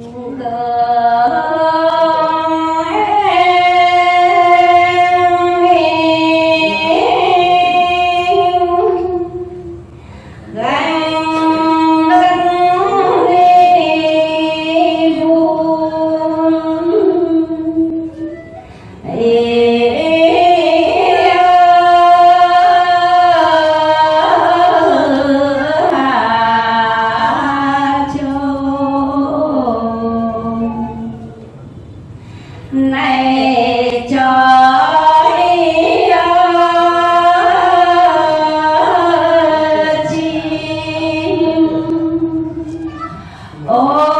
如何 Oh.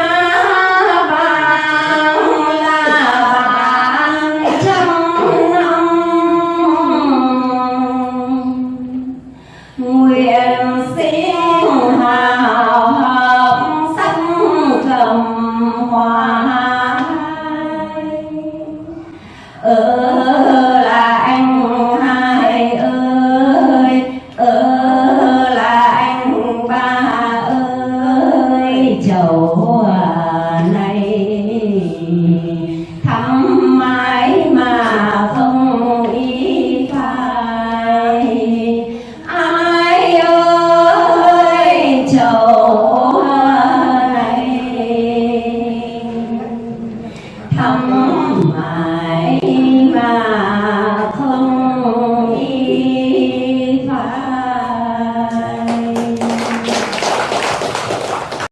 Uh,